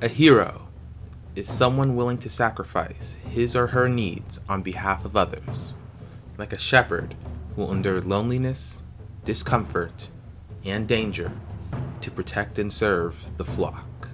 A hero is someone willing to sacrifice his or her needs on behalf of others, like a shepherd who will endure loneliness, discomfort, and danger to protect and serve the flock.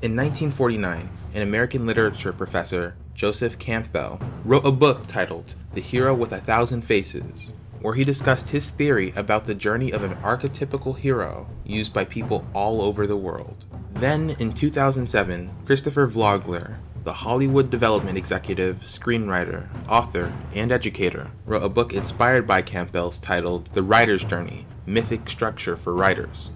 In 1949, an American literature professor, Joseph Campbell, wrote a book titled The Hero with a Thousand Faces, where he discussed his theory about the journey of an archetypical hero used by people all over the world. Then, in 2007, Christopher Vogler, the Hollywood development executive, screenwriter, author, and educator, wrote a book inspired by Campbell's titled The Writer's Journey Mythic Structure for Writers.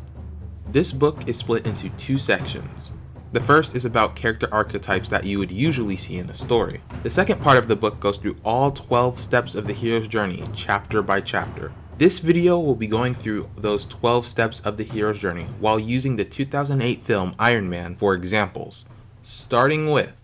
This book is split into two sections. The first is about character archetypes that you would usually see in a story. The second part of the book goes through all 12 steps of the hero's journey, chapter by chapter. This video will be going through those 12 steps of the hero's journey while using the 2008 film Iron Man for examples, starting with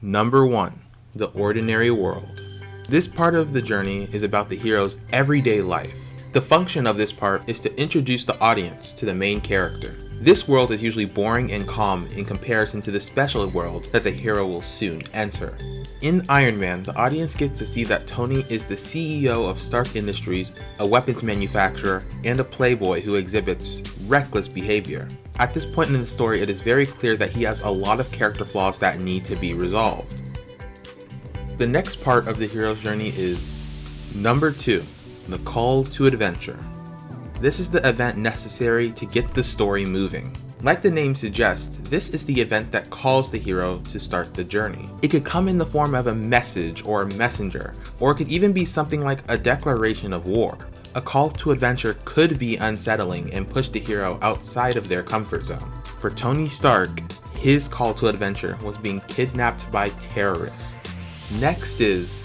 Number 1. The Ordinary World. This part of the journey is about the hero's everyday life. The function of this part is to introduce the audience to the main character. This world is usually boring and calm in comparison to the special world that the hero will soon enter. In Iron Man, the audience gets to see that Tony is the CEO of Stark Industries, a weapons manufacturer, and a playboy who exhibits reckless behavior. At this point in the story, it is very clear that he has a lot of character flaws that need to be resolved. The next part of the hero's journey is number 2, the call to adventure. This is the event necessary to get the story moving. Like the name suggests, this is the event that calls the hero to start the journey. It could come in the form of a message or a messenger, or it could even be something like a declaration of war. A call to adventure could be unsettling and push the hero outside of their comfort zone. For Tony Stark, his call to adventure was being kidnapped by terrorists. Next is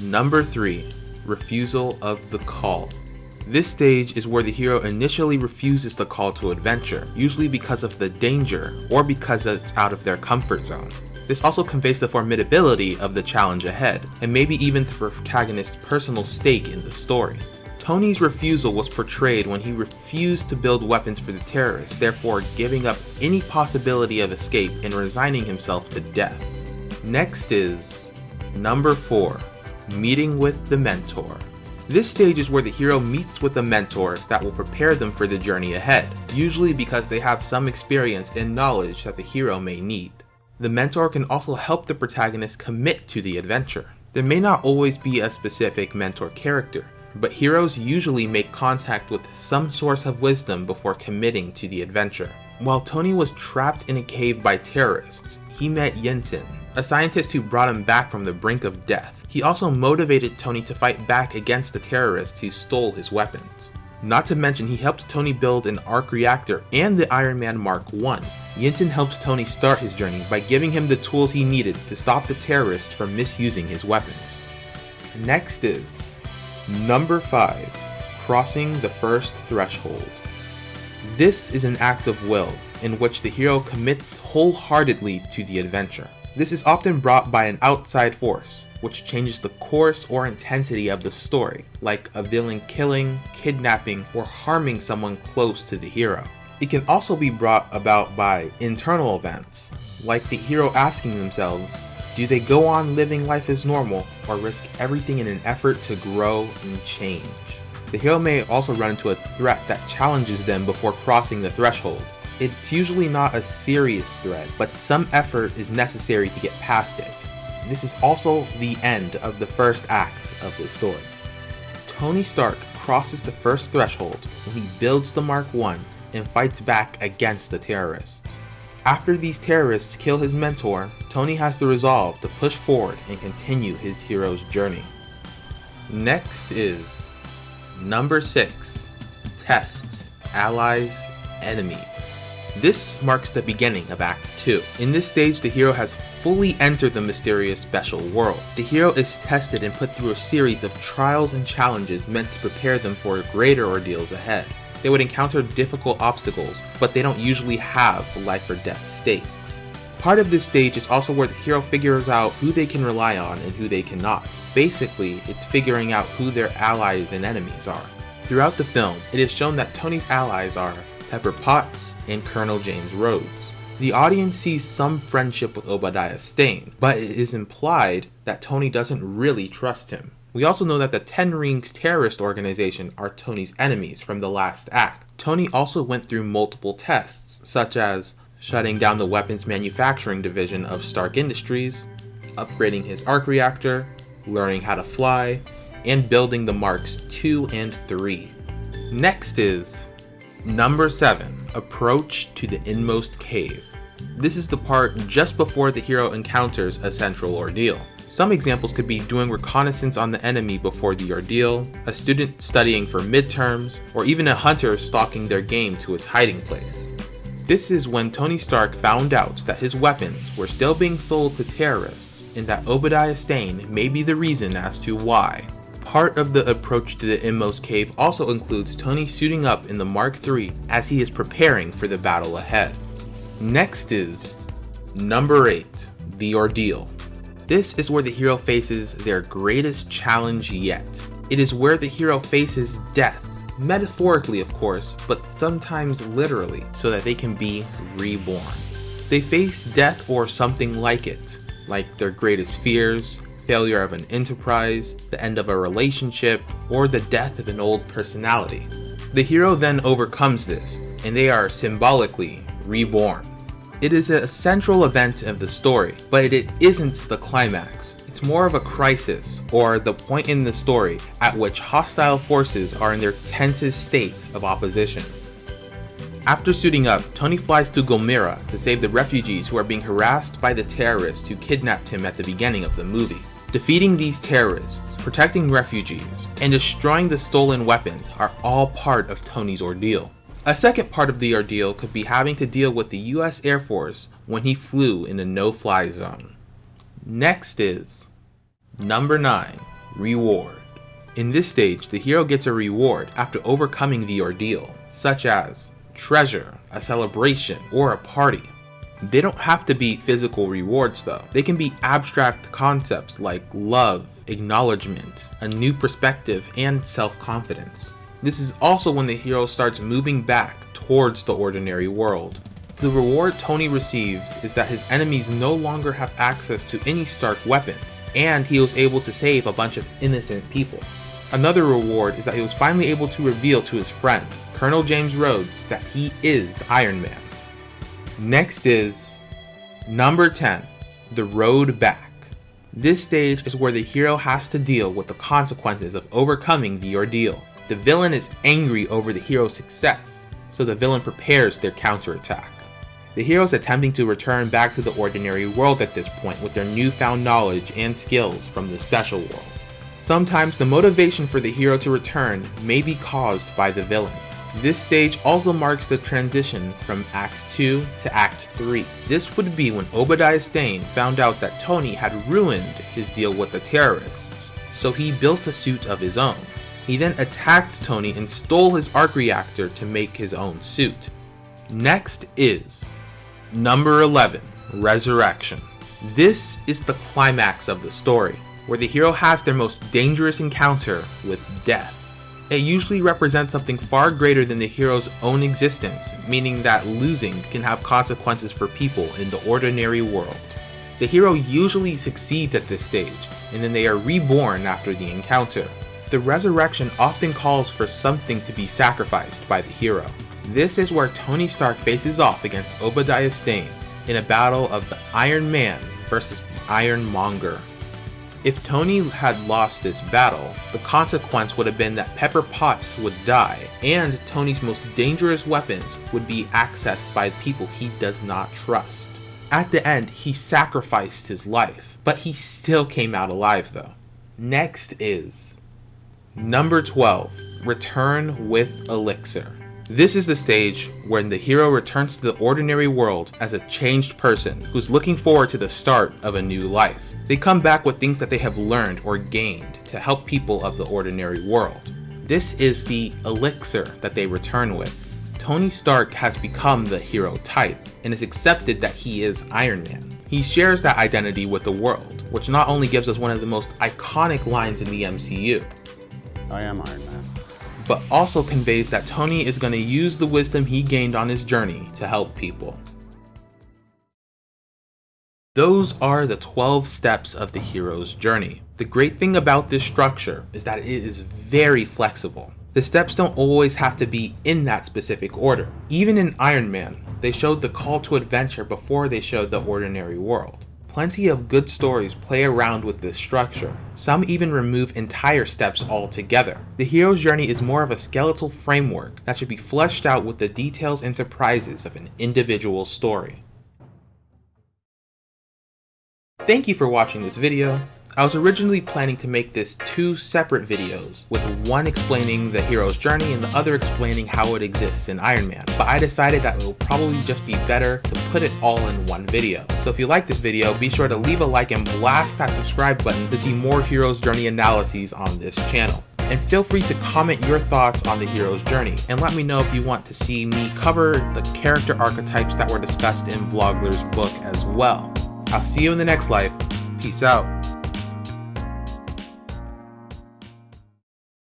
number 3, refusal of the call. This stage is where the hero initially refuses the call to adventure, usually because of the danger or because it's out of their comfort zone. This also conveys the formidability of the challenge ahead, and maybe even the protagonist's personal stake in the story. Tony's refusal was portrayed when he refused to build weapons for the terrorists, therefore giving up any possibility of escape and resigning himself to death. Next is number 4, meeting with the mentor. This stage is where the hero meets with a mentor that will prepare them for the journey ahead, usually because they have some experience and knowledge that the hero may need. The mentor can also help the protagonist commit to the adventure. There may not always be a specific mentor character, but heroes usually make contact with some source of wisdom before committing to the adventure. While Tony was trapped in a cave by terrorists, he met Yinsen, a scientist who brought him back from the brink of death. He also motivated Tony to fight back against the terrorists who stole his weapons. Not to mention he helped Tony build an arc reactor and the Iron Man Mark I. Yinsen helped Tony start his journey by giving him the tools he needed to stop the terrorists from misusing his weapons. Next is number 5, crossing the first threshold. This is an act of will in which the hero commits wholeheartedly to the adventure. This is often brought by an outside force, which changes the course or intensity of the story, like a villain killing, kidnapping, or harming someone close to the hero. It can also be brought about by internal events, like the hero asking themselves, do they go on living life as normal or risk everything in an effort to grow and change? The hero may also run into a threat that challenges them before crossing the threshold, it's usually not a serious threat, but some effort is necessary to get past it. This is also the end of the first act of the story. Tony Stark crosses the first threshold when he builds the Mark 1 and fights back against the terrorists. After these terrorists kill his mentor, Tony has the resolve to push forward and continue his hero's journey. Next is number 6 Tests, Allies, Enemies. This marks the beginning of Act 2. In this stage, the hero has fully entered the mysterious special world. The hero is tested and put through a series of trials and challenges meant to prepare them for greater ordeals ahead. They would encounter difficult obstacles, but they don't usually have life or death stakes. Part of this stage is also where the hero figures out who they can rely on and who they cannot. Basically, it's figuring out who their allies and enemies are. Throughout the film, it is shown that Tony's allies are Pepper Potts, and Colonel James Rhodes. The audience sees some friendship with Obadiah Stane, but it is implied that Tony doesn't really trust him. We also know that the Ten Rings terrorist organization are Tony's enemies from the last act. Tony also went through multiple tests, such as shutting down the weapons manufacturing division of Stark Industries, upgrading his arc reactor, learning how to fly, and building the Marks 2 and 3. Next is Number 7 Approach to the Inmost Cave. This is the part just before the hero encounters a central ordeal. Some examples could be doing reconnaissance on the enemy before the ordeal, a student studying for midterms, or even a hunter stalking their game to its hiding place. This is when Tony Stark found out that his weapons were still being sold to terrorists and that Obadiah Stane may be the reason as to why. Part of the approach to the Inmost Cave also includes Tony suiting up in the Mark III as he is preparing for the battle ahead. Next is number 8, The Ordeal. This is where the hero faces their greatest challenge yet. It is where the hero faces death, metaphorically of course, but sometimes literally, so that they can be reborn. They face death or something like it, like their greatest fears, failure of an enterprise, the end of a relationship, or the death of an old personality. The hero then overcomes this, and they are symbolically reborn. It is a central event of the story, but it isn't the climax. It's more of a crisis, or the point in the story at which hostile forces are in their tensest state of opposition. After suiting up, Tony flies to Gulmira to save the refugees who are being harassed by the terrorists who kidnapped him at the beginning of the movie. Defeating these terrorists, protecting refugees, and destroying the stolen weapons are all part of Tony's ordeal. A second part of the ordeal could be having to deal with the US Air Force when he flew in the no-fly zone. Next is Number 9. Reward. In this stage, the hero gets a reward after overcoming the ordeal, such as treasure, a celebration, or a party. They don't have to be physical rewards though. They can be abstract concepts like love, acknowledgement, a new perspective, and self-confidence. This is also when the hero starts moving back towards the ordinary world. The reward Tony receives is that his enemies no longer have access to any Stark weapons, and he was able to save a bunch of innocent people. Another reward is that he was finally able to reveal to his friend, Colonel James Rhodes, that he is Iron Man. Next is number 10, The Road Back. This stage is where the hero has to deal with the consequences of overcoming the ordeal. The villain is angry over the hero's success, so the villain prepares their counterattack. The hero is attempting to return back to the ordinary world at this point with their newfound knowledge and skills from the special world. Sometimes the motivation for the hero to return may be caused by the villain. This stage also marks the transition from Act 2 to Act 3. This would be when Obadiah Stane found out that Tony had ruined his deal with the terrorists, so he built a suit of his own. He then attacked Tony and stole his arc reactor to make his own suit. Next is number 11, Resurrection. This is the climax of the story, where the hero has their most dangerous encounter with death. It usually represents something far greater than the hero's own existence, meaning that losing can have consequences for people in the ordinary world. The hero usually succeeds at this stage, and then they are reborn after the encounter. The resurrection often calls for something to be sacrificed by the hero. This is where Tony Stark faces off against Obadiah Stane in a battle of the Iron Man versus the Iron Monger. If Tony had lost this battle, the consequence would have been that Pepper Potts would die, and Tony's most dangerous weapons would be accessed by people he does not trust. At the end, he sacrificed his life, but he still came out alive though. Next is Number 12 Return with Elixir. This is the stage when the hero returns to the ordinary world as a changed person who's looking forward to the start of a new life. They come back with things that they have learned or gained to help people of the ordinary world. This is the elixir that they return with. Tony Stark has become the hero type and is accepted that he is Iron Man. He shares that identity with the world, which not only gives us one of the most iconic lines in the MCU, I am Iron Man, but also conveys that Tony is going to use the wisdom he gained on his journey to help people. Those are the 12 steps of the hero's journey. The great thing about this structure is that it is very flexible. The steps don't always have to be in that specific order. Even in Iron Man, they showed the call to adventure before they showed the ordinary world. Plenty of good stories play around with this structure. Some even remove entire steps altogether. The hero's journey is more of a skeletal framework that should be fleshed out with the details and surprises of an individual story. Thank you for watching this video. I was originally planning to make this two separate videos, with one explaining the hero's journey and the other explaining how it exists in Iron Man, but I decided that it will probably just be better to put it all in one video. So if you like this video, be sure to leave a like and blast that subscribe button to see more hero's journey analyses on this channel. And feel free to comment your thoughts on the hero's journey, and let me know if you want to see me cover the character archetypes that were discussed in Vogler's book as well. I'll see you in the next life. Peace out.